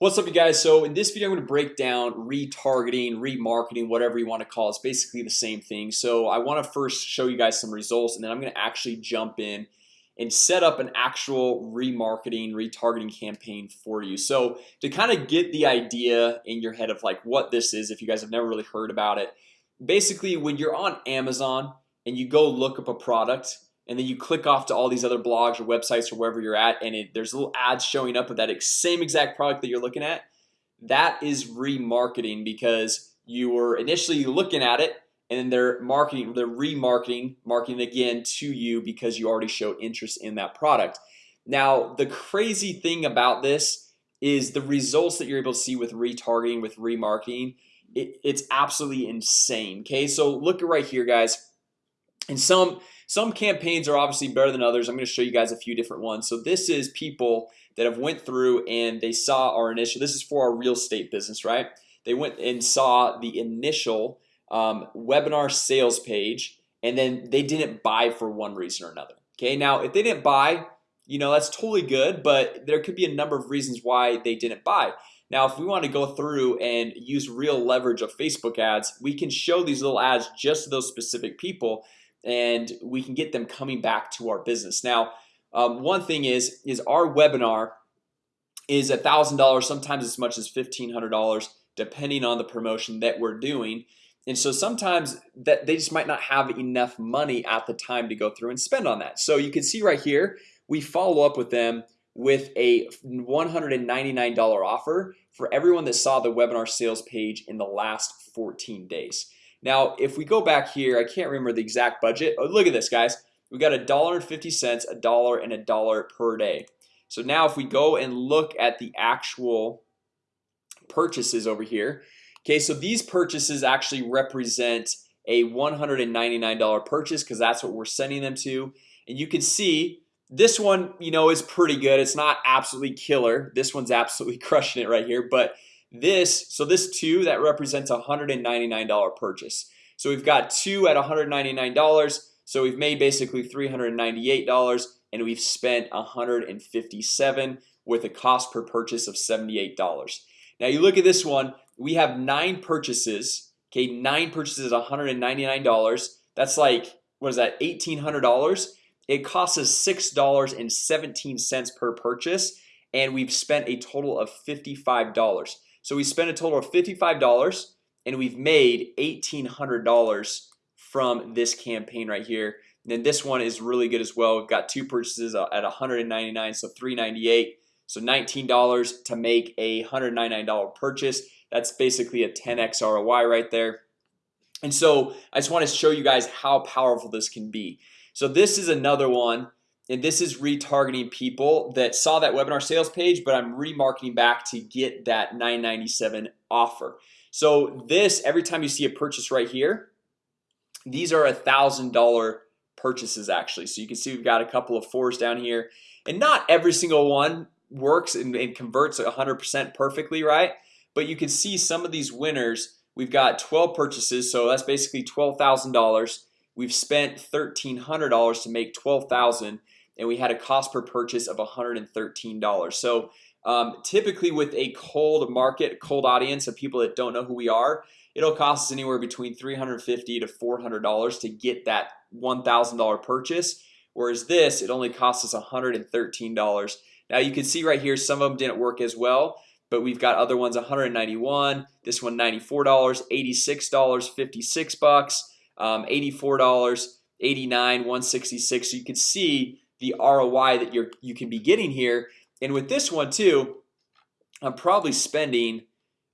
What's up you guys? So in this video I'm going to break down retargeting remarketing whatever you want to call it. It's basically the same thing So I want to first show you guys some results and then I'm going to actually jump in and set up an actual remarketing retargeting campaign for you So to kind of get the idea in your head of like what this is if you guys have never really heard about it Basically when you're on Amazon and you go look up a product and then you click off to all these other blogs or websites or wherever you're at and it, there's little ads showing up of that same exact product that you're looking at that is remarketing because you were initially looking at it and then they're marketing they're remarketing marketing again to you because you already showed interest in that product. Now the crazy thing about this is the results that you're able to see with retargeting with remarketing it, it's absolutely insane okay? So look right here guys. And some some campaigns are obviously better than others. I'm going to show you guys a few different ones. So this is people that have went through and they saw our initial this is for our real estate business, right? They went and saw the initial um, webinar sales page and then they didn't buy for one reason or another Okay, now if they didn't buy, you know, that's totally good But there could be a number of reasons why they didn't buy. Now if we want to go through and use real leverage of Facebook ads We can show these little ads just to those specific people and we can get them coming back to our business. Now um, one thing is is our webinar is a thousand dollars sometimes as much as fifteen hundred dollars depending on the promotion that we're doing. And so sometimes that they just might not have enough money at the time to go through and spend on that. So you can see right here we follow up with them with a $199 offer for everyone that saw the webinar sales page in the last 14 days now if we go back here I can't remember the exact budget. Oh, look at this guys. We got a dollar and 50 cents a dollar and a dollar per day. So now if we go and look at the actual Purchases over here Okay, so these purchases actually represent a $199 purchase because that's what we're sending them to. And you can see this one You know is pretty good. It's not absolutely killer. This one's absolutely crushing it right here. But this so this two that represents a $199 purchase. So we've got two at $199 So we've made basically $398 and we've spent a 157 with a cost per purchase of $78 now you look at this one we have nine purchases Okay, nine purchases at $199 That's like what is that $1,800 it costs us six dollars and 17 cents per purchase and we've spent a total of $55 so we spent a total of $55 and we've made $1,800 from this campaign right here. And then this one is really good as well. We've got two purchases at 199 so 398 so $19 to make a $199 purchase. That's basically a 10x ROI right there. And so I just want to show you guys how powerful this can be. So this is another one and this is retargeting people that saw that webinar sales page But I'm remarketing back to get that 997 offer. So this every time you see a purchase right here These are a thousand dollar purchases actually. So you can see we've got a couple of fours down here. And not every single one works and, and converts 100% perfectly right? But you can see some of these winners We've got 12 purchases. So that's basically $12,000 We've spent $1,300 to make 12,000 and we had a cost per purchase of $113 so um, typically with a cold market cold audience of people that don't know who we are It'll cost us anywhere between 350 to $400 to get that $1,000 purchase Whereas this it only costs us $113 now you can see right here some of them didn't work as well But we've got other ones 191 this one $94 $86 56 bucks um, $84 89 166 so you can see the ROI that you're you can be getting here. And with this one too I'm probably spending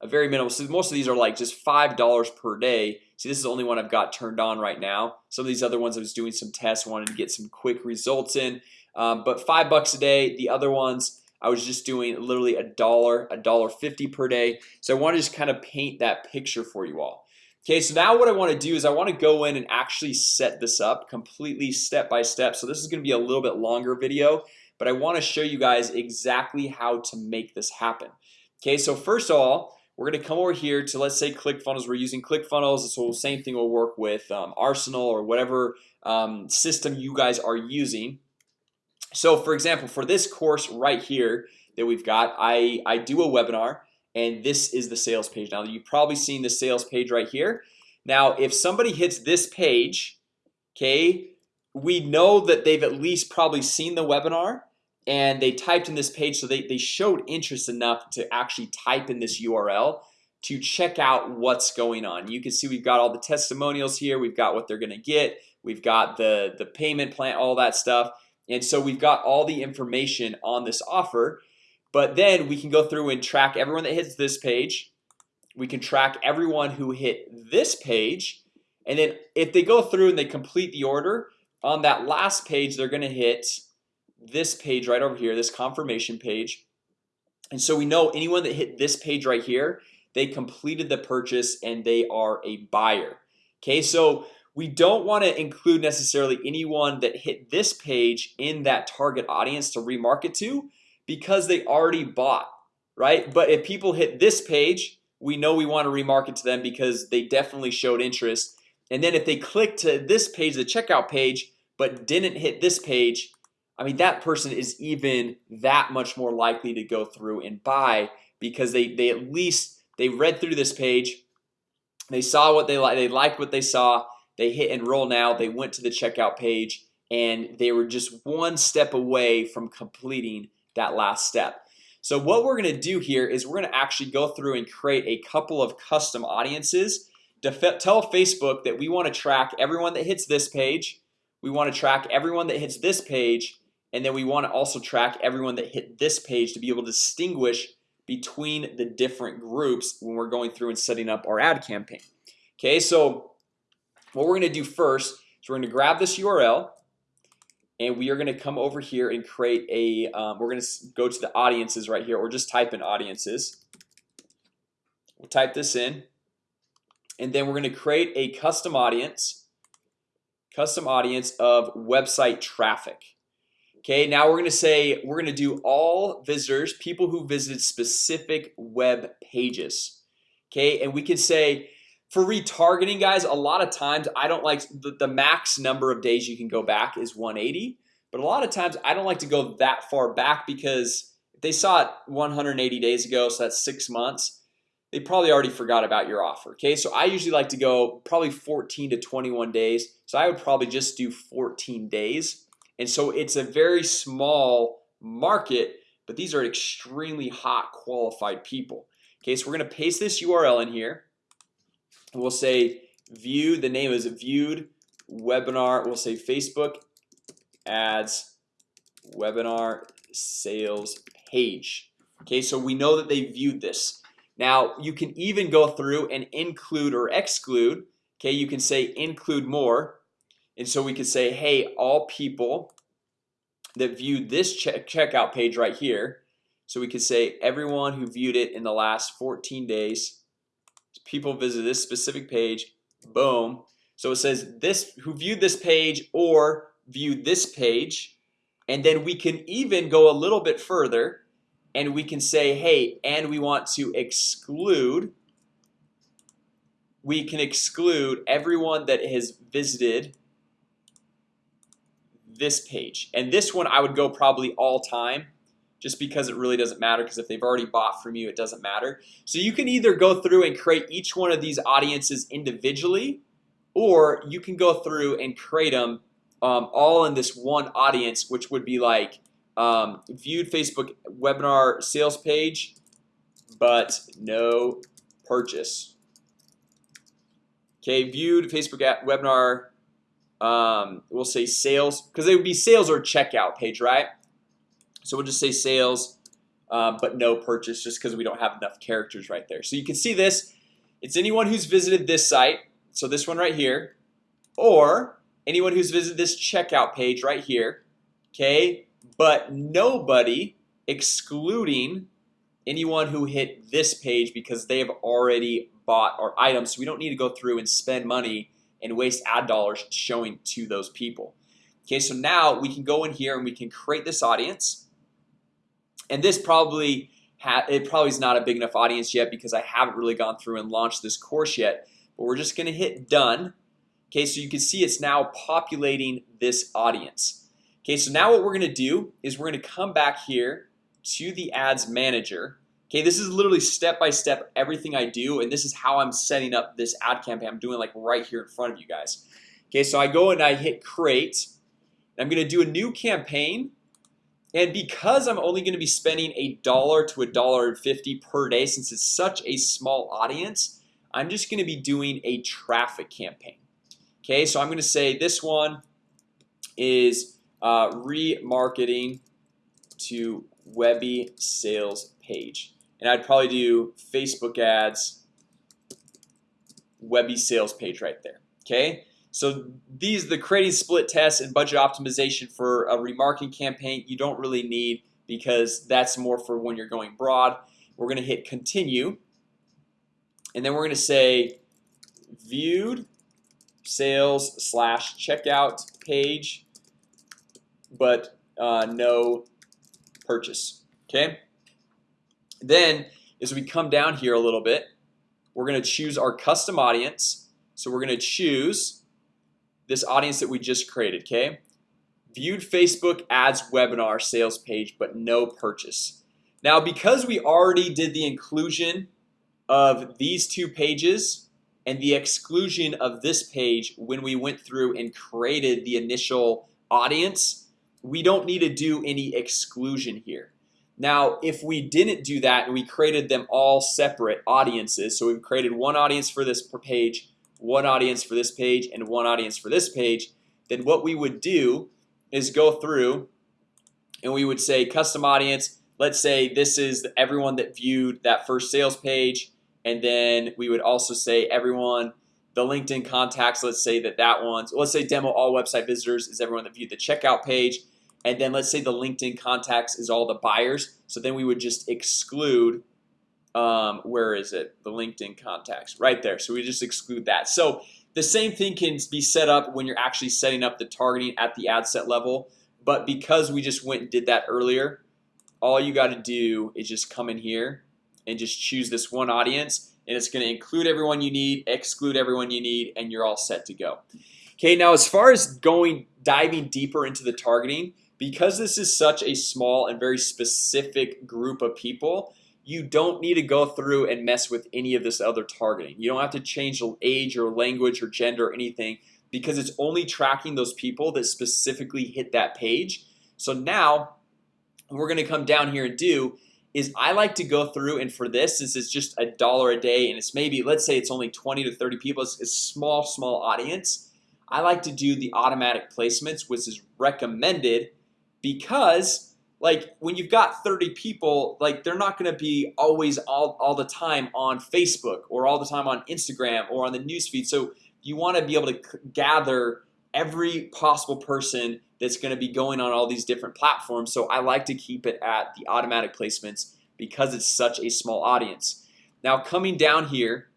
a very minimal so most of these are like just five dollars per day. See this is the only one I've got turned on right now. Some of these other ones I was doing some tests wanted to get some quick results in. Um, But five bucks a day. The other ones I was just doing literally a dollar a dollar 50 per day. So I want to just kind of paint that picture for you all Okay, so now what I want to do is I want to go in and actually set this up completely step by step. So this is going to be a little bit longer video But I want to show you guys exactly how to make this happen. Okay, so first of all we're gonna come over here to let's say ClickFunnels. We're using ClickFunnels. So same thing will work with um, Arsenal or whatever um, system you guys are using. So for example for this course right here that we've got I I do a webinar and this is the sales page. Now you've probably seen the sales page right here. Now if somebody hits this page Okay, we know that they've at least probably seen the webinar and they typed in this page. So they, they showed interest enough to actually type in this URL to check out what's going on. You can see we've got all the testimonials here. We've got what they're gonna get. We've got the the payment plan all that stuff. And so we've got all the information on this offer but then we can go through and track everyone that hits this page. We can track everyone who hit this page. And then if they go through and they complete the order on that last page they're gonna hit this page right over here this confirmation page. And so we know anyone that hit this page right here they completed the purchase and they are a buyer. Okay, so we don't want to include necessarily anyone that hit this page in that target audience to remarket to because they already bought right? But if people hit this page we know we want to remarket to them because they definitely showed interest. And then if they click to this page the checkout page but didn't hit this page I mean that person is even that much more likely to go through and buy because they they at least they read through this page they saw what they like they liked what they saw they hit enroll now they went to the checkout page and they were just one step away from completing that last step. So what we're gonna do here is we're gonna actually go through and create a couple of custom audiences to tell Facebook that we want to track everyone that hits this page we want to track everyone that hits this page and then we want to also track everyone that hit this page to be able to distinguish between the different groups when we're going through and setting up our ad campaign. Okay, so what we're gonna do first is we're gonna grab this URL and we are gonna come over here and create a um, we're gonna go to the audiences right here or just type in audiences. We'll type this in. And then we're gonna create a custom audience Custom audience of website traffic. Okay, now we're gonna say we're gonna do all visitors people who visited specific web pages. Okay, and we can say for retargeting guys a lot of times I don't like the, the max number of days you can go back is 180 but a lot of times I don't like to go that far back because if they saw it 180 days ago so that's six months they probably already forgot about your offer Okay, so I usually like to go probably 14 to 21 days So I would probably just do 14 days. And so it's a very small market But these are extremely hot qualified people Okay, so we're gonna paste this URL in here We'll say view the name is viewed webinar We'll say Facebook ads webinar sales page. Okay, so we know that they viewed this. Now you can even go through and include or exclude Okay, you can say include more. And so we could say hey all people that viewed this check checkout page right here. So we could say everyone who viewed it in the last 14 days People visit this specific page Boom. So it says this who viewed this page or viewed this page. And then we can even go a little bit further and we can say hey and we want to exclude we can exclude everyone that has visited this page. And this one I would go probably all time just because it really doesn't matter because if they've already bought from you it doesn't matter so you can either go through and create each one of these audiences individually or you can go through and create them um, all in this one audience which would be like um, viewed Facebook webinar sales page but no purchase Okay viewed Facebook at webinar um, We'll say sales because they would be sales or checkout page, right? So we'll just say sales uh, but no purchase just because we don't have enough characters right there. So you can see this. It's anyone who's visited this site So this one right here or anyone who's visited this checkout page right here Okay, but nobody excluding anyone who hit this page because they have already bought our items. So we don't need to go through and spend money and waste ad dollars showing to those people. Okay, so now we can go in here and we can create this audience and this probably it probably is not a big enough audience yet because I haven't really gone through and launched this course yet. But we're just gonna hit done. Okay, so you can see it's now populating this audience. Okay, so now what we're gonna do is we're gonna come back here to the ads manager. Okay, this is literally step-by-step -step everything I do and this is how I'm setting up this ad campaign. I'm doing like right here in front of you guys. Okay, so I go and I hit create. I'm gonna do a new campaign and because I'm only gonna be spending a dollar to a dollar and fifty per day since it's such a small audience I'm just gonna be doing a traffic campaign. Okay, so I'm gonna say this one is uh, remarketing to Webby sales page. And I'd probably do Facebook ads Webby sales page right there. Okay, so these the creating split tests and budget optimization for a remarketing campaign you don't really need because that's more for when you're going broad. We're gonna hit continue. And then we're gonna say viewed sales slash checkout page but uh, no purchase okay? Then as we come down here a little bit We're gonna choose our custom audience. So we're gonna choose this audience that we just created okay? Viewed Facebook ads webinar sales page, but no purchase. Now because we already did the inclusion of these two pages and the exclusion of this page when we went through and created the initial audience we don't need to do any exclusion here. Now if we didn't do that and we created them all separate audiences So we've created one audience for this per page one audience for this page and one audience for this page Then what we would do is go through and we would say custom audience. Let's say this is everyone that viewed that first sales page. And then we would also say everyone the LinkedIn contacts Let's say that that one's let's say demo all website visitors is everyone that viewed the checkout page. And then let's say the LinkedIn contacts is all the buyers. So then we would just exclude um, Where is it? The LinkedIn contacts right there? So we just exclude that. So the same thing can be set up when you're actually setting up the targeting at the ad set level But because we just went and did that earlier All you got to do is just come in here and just choose this one audience and it's going to include everyone you need exclude everyone you need and you're all set to go. Okay now as far as going diving deeper into the targeting because this is such a small and very specific group of people you don't need to go through and mess with any of this other targeting. You don't have to change the age or language or gender or anything because it's only tracking those people that specifically hit that page. So now we're gonna come down here and do is I like to go through and for this this is just a dollar a day and it's maybe let's say it's only 20 to 30 people it's a small small audience. I like to do the automatic placements which is recommended because like when you've got 30 people like they're not gonna be always all, all the time on Facebook or all the time on Instagram or on the newsfeed. So you want to be able to gather every possible person that's going to be going on all these different platforms. So I like to keep it at the automatic placements because it's such a small audience. Now coming down here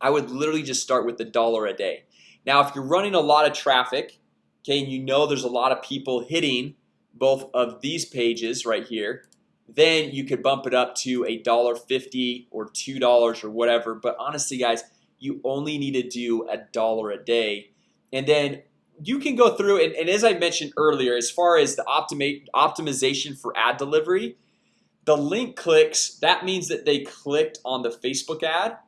I would literally just start with the dollar a day. Now if you're running a lot of traffic Okay, and you know there's a lot of people hitting both of these pages right here then you could bump it up to a dollar fifty or two dollars or whatever. But honestly guys you only need to do a dollar a day. And then you can go through and, and as I mentioned earlier as far as the optimate optimization for ad delivery the link clicks that means that they clicked on the Facebook ad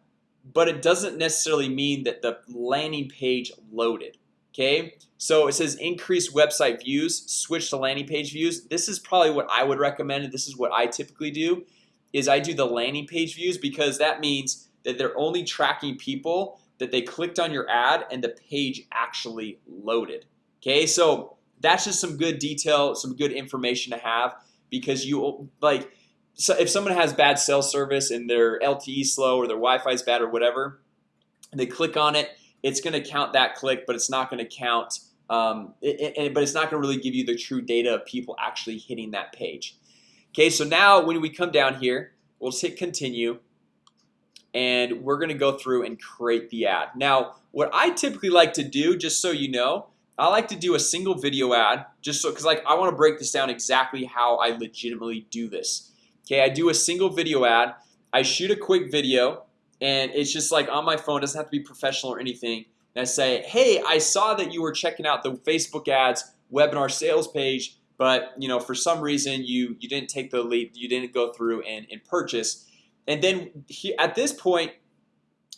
but it doesn't necessarily mean that the landing page loaded Okay, so it says increase website views switch to landing page views. This is probably what I would recommend this is what I typically do is I do the landing page views because that means that they're only tracking people that they clicked on your ad and the page actually loaded Okay, so that's just some good detail some good information to have because you like so if someone has bad cell service and their LTE slow or their Wi-Fi is bad or whatever they click on it it's going to count that click but it's not going to count um, it, it, but it's not going to really give you the true data of people actually hitting that page. Okay, so now when we come down here, we'll just hit continue and we're gonna go through and create the ad. Now what I typically like to do just so you know I like to do a single video ad just so because like I want to break this down exactly how I legitimately do this. Okay, I do a single video ad I shoot a quick video and it's just like on my phone doesn't have to be professional or anything and I say hey I saw that you were checking out the Facebook ads webinar sales page but you know for some reason you you didn't take the lead you didn't go through and, and purchase. And then he, at this point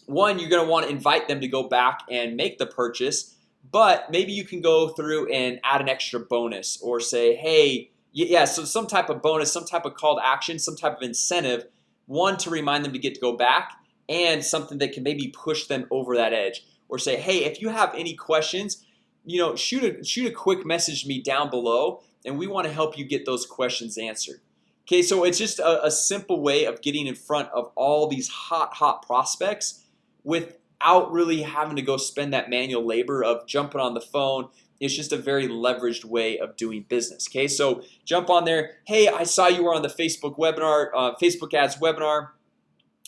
one you're gonna want to invite them to go back and make the purchase but maybe you can go through and add an extra bonus or say hey yeah so some type of bonus some type of call to action some type of incentive one to remind them to get to go back and something that can maybe push them over that edge or say hey if you have any questions you know shoot a shoot a quick message me down below and we want to help you get those questions answered. Okay, so it's just a, a simple way of getting in front of all these hot hot prospects without really having to go spend that manual labor of jumping on the phone. It's just a very leveraged way of doing business Okay, so jump on there. Hey, I saw you were on the Facebook webinar uh, Facebook ads webinar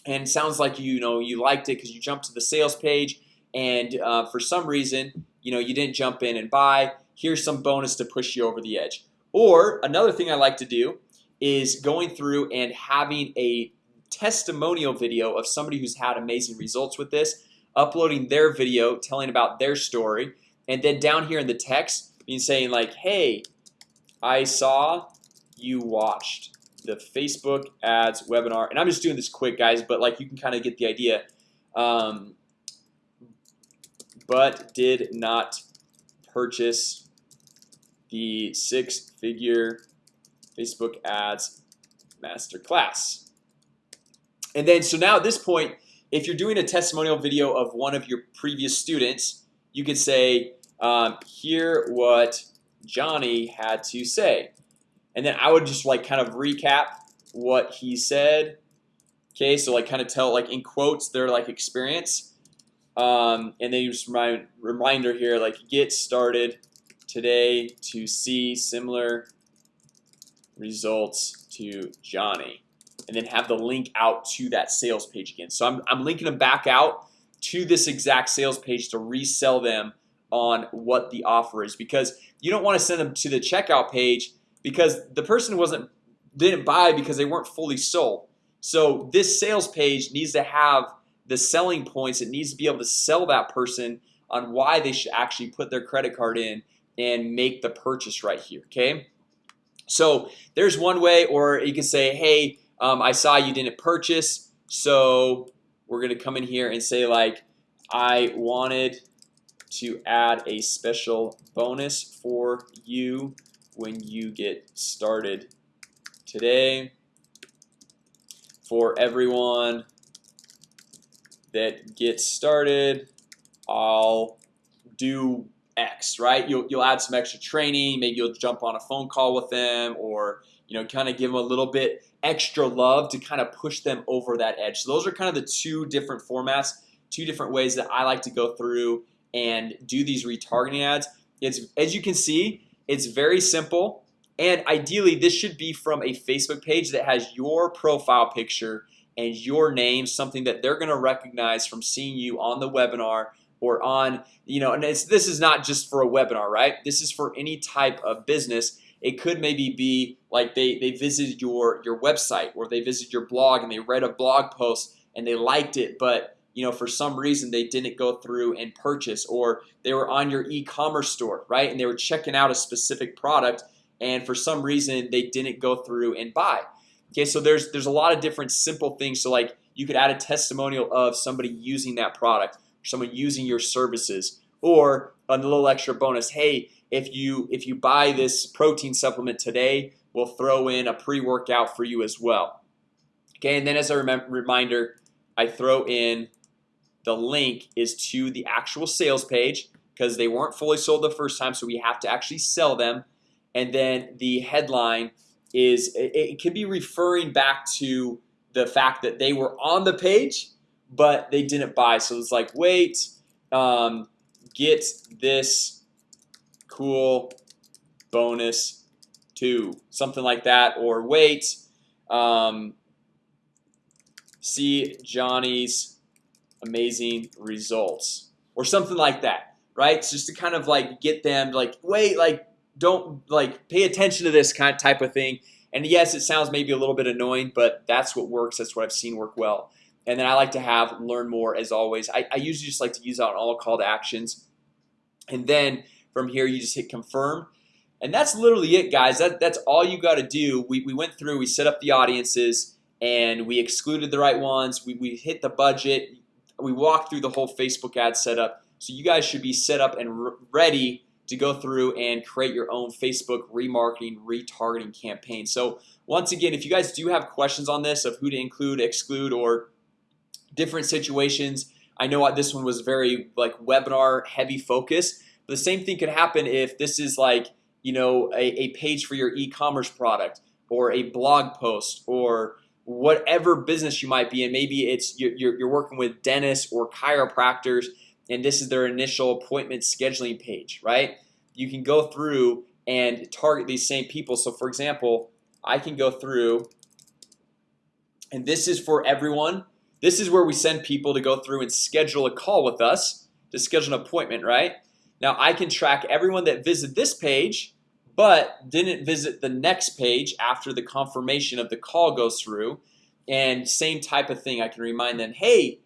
and sounds like you know you liked it because you jumped to the sales page and uh, for some reason you know you didn't jump in and buy. Here's some bonus to push you over the edge. Or another thing I like to do is going through and having a testimonial video of somebody who's had amazing results with this uploading their video telling about their story and then down here in the text being saying like hey I saw you watched the Facebook ads webinar and I'm just doing this quick guys But like you can kind of get the idea. Um, But did not purchase the six-figure Facebook ads masterclass. And then so now at this point if you're doing a testimonial video of one of your previous students you could say um, hear what Johnny had to say and then I would just like kind of recap what he said. Okay, so like kind of tell like in quotes their like experience. Um, and then just remind reminder here like get started today to see similar results to Johnny. And then have the link out to that sales page again. So I'm, I'm linking them back out to this exact sales page to resell them on what the offer is. Because you don't want to send them to the checkout page because the person wasn't didn't buy because they weren't fully sold. So this sales page needs to have the selling points. It needs to be able to sell that person on why they should actually put their credit card in and make the purchase right here Okay, so there's one way or you can say hey um, I saw you didn't purchase so we're gonna come in here and say like I wanted to add a special bonus for you when you get started today. For everyone that gets started I'll do X right? You'll, you'll add some extra training. Maybe you'll jump on a phone call with them or you know kind of give them a little bit extra love to kind of push them over that edge. So those are kind of the two different formats two different ways that I like to go through and do these retargeting ads. It's as you can see it's very simple and ideally this should be from a Facebook page that has your profile picture and your name something that they're gonna recognize from seeing you on the webinar or on you know and it's this is not just for a webinar right? This is for any type of business. It could maybe be like they they visited your your website or they visited your blog and they read a blog post and they liked it but you know for some reason they didn't go through and purchase or they were on your e-commerce store right? And they were checking out a specific product and for some reason they didn't go through and buy. Okay, so there's there's a lot of different simple things. So like you could add a testimonial of somebody using that product someone using your services or a little extra bonus. Hey, if you if you buy this protein supplement today We'll throw in a pre-workout for you as well. Okay, and then as a reminder I throw in the link is to the actual sales page because they weren't fully sold the first time So we have to actually sell them. And then the headline is it, it can be referring back to the fact that they were on the page but they didn't buy. So it's like wait um, get this cool bonus to something like that or wait um, see Johnny's amazing results or something like that right? Just to kind of like get them like wait like don't like pay attention to this kind of type of thing. And yes it sounds maybe a little bit annoying but that's what works. That's what I've seen work well. And then I like to have learn more as always. I, I usually just like to use out all call to actions. And then from here you just hit confirm. And that's literally it guys. That that's all you got to do. We, we went through we set up the audiences and we excluded the right ones. We, we hit the budget we walked through the whole Facebook ad setup. So you guys should be set up and ready to go through and create your own Facebook remarketing retargeting campaign. So once again if you guys do have questions on this of who to include exclude or different situations I know this one was very like webinar heavy focus. But the same thing could happen if this is like you know a, a page for your e-commerce product or a blog post or whatever business you might be in maybe it's you're, you're working with dentists or chiropractors and this is their initial appointment scheduling page right? You can go through and target these same people. So for example I can go through and this is for everyone. This is where we send people to go through and schedule a call with us to schedule an appointment right? Now I can track everyone that visited this page but didn't visit the next page after the confirmation of the call goes through. And same type of thing I can remind them hey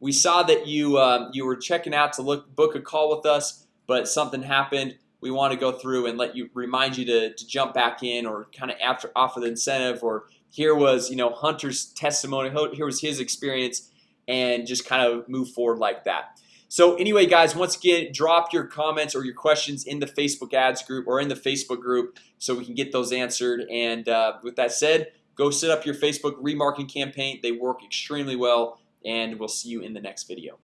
we saw that you um, you were checking out to look book a call with us but something happened. We want to go through and let you remind you to, to jump back in or kind of after offer the incentive or here was you know Hunter's testimony here was his experience and just kind of move forward like that so anyway guys once again drop your comments or your questions in the Facebook ads group or in the Facebook group so we can get those answered. And uh, with that said go set up your Facebook remarketing campaign. They work extremely well and we'll see you in the next video